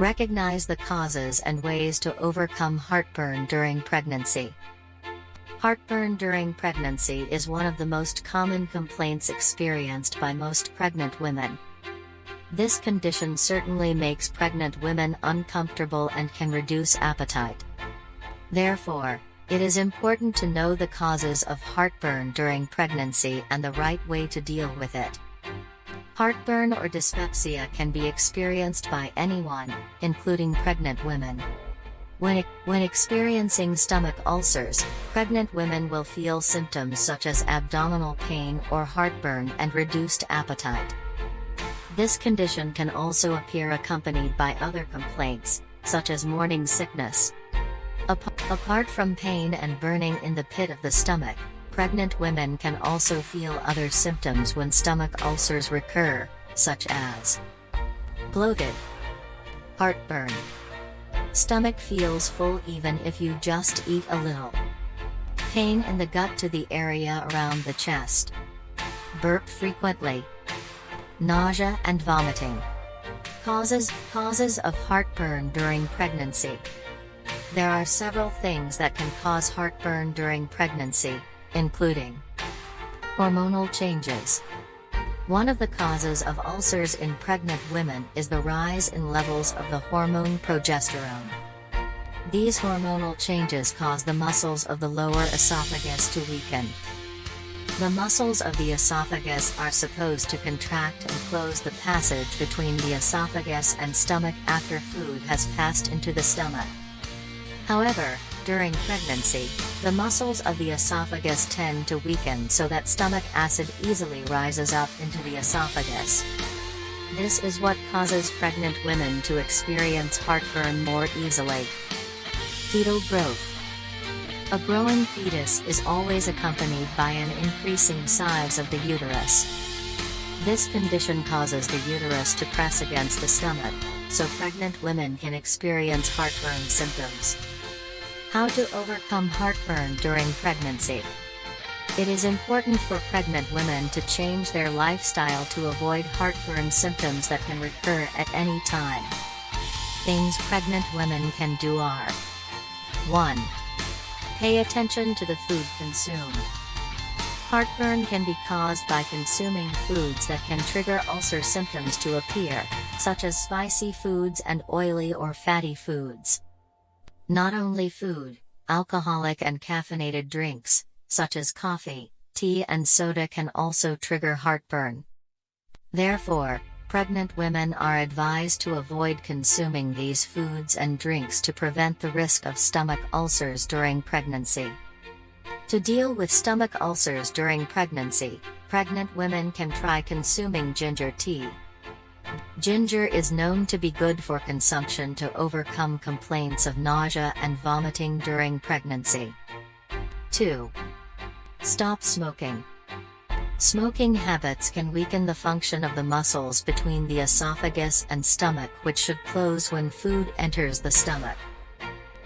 Recognize the causes and ways to overcome heartburn during pregnancy. Heartburn during pregnancy is one of the most common complaints experienced by most pregnant women. This condition certainly makes pregnant women uncomfortable and can reduce appetite. Therefore, it is important to know the causes of heartburn during pregnancy and the right way to deal with it. Heartburn or dyspepsia can be experienced by anyone, including pregnant women. When, when experiencing stomach ulcers, pregnant women will feel symptoms such as abdominal pain or heartburn and reduced appetite. This condition can also appear accompanied by other complaints, such as morning sickness. Apart from pain and burning in the pit of the stomach, Pregnant women can also feel other symptoms when stomach ulcers recur, such as bloated, heartburn, stomach feels full even if you just eat a little, pain in the gut to the area around the chest, burp frequently, nausea and vomiting. Causes, causes of heartburn during pregnancy. There are several things that can cause heartburn during pregnancy, including hormonal changes. One of the causes of ulcers in pregnant women is the rise in levels of the hormone progesterone. These hormonal changes cause the muscles of the lower esophagus to weaken. The muscles of the esophagus are supposed to contract and close the passage between the esophagus and stomach after food has passed into the stomach. However, during pregnancy, the muscles of the esophagus tend to weaken so that stomach acid easily rises up into the esophagus. This is what causes pregnant women to experience heartburn more easily. Fetal growth. A growing fetus is always accompanied by an increasing size of the uterus. This condition causes the uterus to press against the stomach, so pregnant women can experience heartburn symptoms. How to overcome heartburn during pregnancy. It is important for pregnant women to change their lifestyle to avoid heartburn symptoms that can recur at any time. Things pregnant women can do are 1. Pay attention to the food consumed. Heartburn can be caused by consuming foods that can trigger ulcer symptoms to appear, such as spicy foods and oily or fatty foods. Not only food, alcoholic and caffeinated drinks, such as coffee, tea and soda can also trigger heartburn. Therefore, pregnant women are advised to avoid consuming these foods and drinks to prevent the risk of stomach ulcers during pregnancy. To deal with stomach ulcers during pregnancy, pregnant women can try consuming ginger tea, Ginger is known to be good for consumption to overcome complaints of nausea and vomiting during pregnancy. 2. Stop smoking. Smoking habits can weaken the function of the muscles between the esophagus and stomach which should close when food enters the stomach.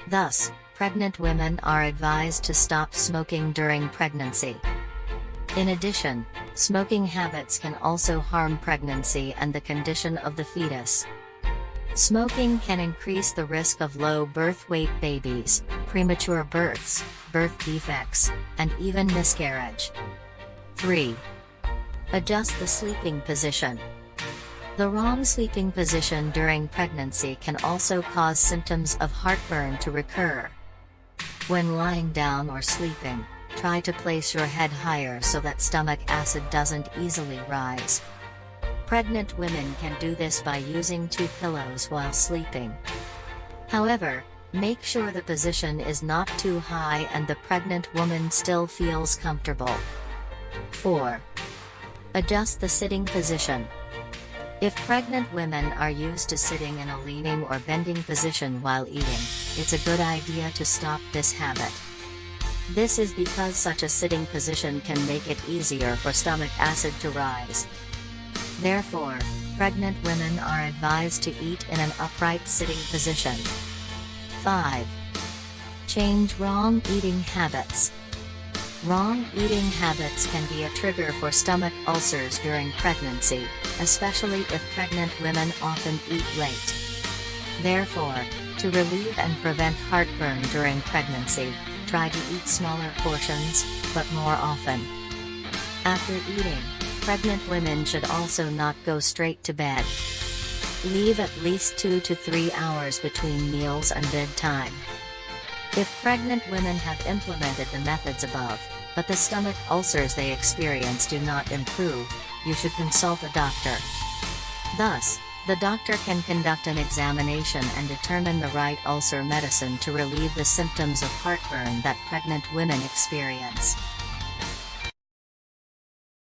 Thus, pregnant women are advised to stop smoking during pregnancy. In addition, smoking habits can also harm pregnancy and the condition of the fetus. Smoking can increase the risk of low birth weight babies, premature births, birth defects, and even miscarriage. 3. Adjust the sleeping position. The wrong sleeping position during pregnancy can also cause symptoms of heartburn to recur. When lying down or sleeping, Try to place your head higher so that stomach acid doesn't easily rise. Pregnant women can do this by using two pillows while sleeping. However, make sure the position is not too high and the pregnant woman still feels comfortable. 4. Adjust the sitting position. If pregnant women are used to sitting in a leaning or bending position while eating, it's a good idea to stop this habit. This is because such a sitting position can make it easier for stomach acid to rise. Therefore, pregnant women are advised to eat in an upright sitting position. 5. Change wrong eating habits. Wrong eating habits can be a trigger for stomach ulcers during pregnancy, especially if pregnant women often eat late. Therefore, to relieve and prevent heartburn during pregnancy, try to eat smaller portions, but more often. After eating, pregnant women should also not go straight to bed. Leave at least 2 to 3 hours between meals and bedtime. If pregnant women have implemented the methods above, but the stomach ulcers they experience do not improve, you should consult a doctor. Thus, the doctor can conduct an examination and determine the right ulcer medicine to relieve the symptoms of heartburn that pregnant women experience.